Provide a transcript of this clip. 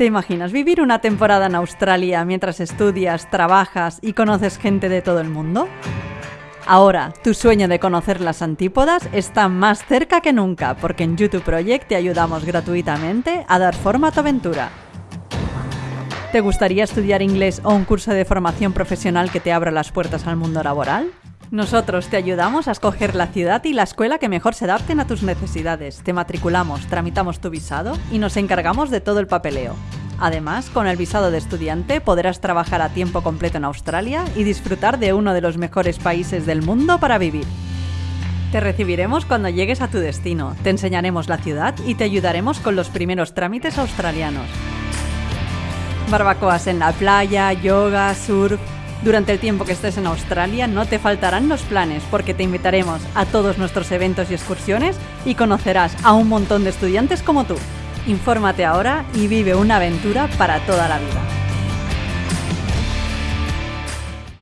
¿Te imaginas vivir una temporada en Australia mientras estudias, trabajas y conoces gente de todo el mundo? Ahora, tu sueño de conocer las antípodas está más cerca que nunca, porque en YouTube Project te ayudamos gratuitamente a dar forma a tu aventura. ¿Te gustaría estudiar inglés o un curso de formación profesional que te abra las puertas al mundo laboral? Nosotros te ayudamos a escoger la ciudad y la escuela que mejor se adapten a tus necesidades. Te matriculamos, tramitamos tu visado y nos encargamos de todo el papeleo. Además, con el visado de estudiante podrás trabajar a tiempo completo en Australia y disfrutar de uno de los mejores países del mundo para vivir. Te recibiremos cuando llegues a tu destino, te enseñaremos la ciudad y te ayudaremos con los primeros trámites australianos. Barbacoas en la playa, yoga, surf, durante el tiempo que estés en Australia no te faltarán los planes porque te invitaremos a todos nuestros eventos y excursiones y conocerás a un montón de estudiantes como tú. Infórmate ahora y vive una aventura para toda la vida.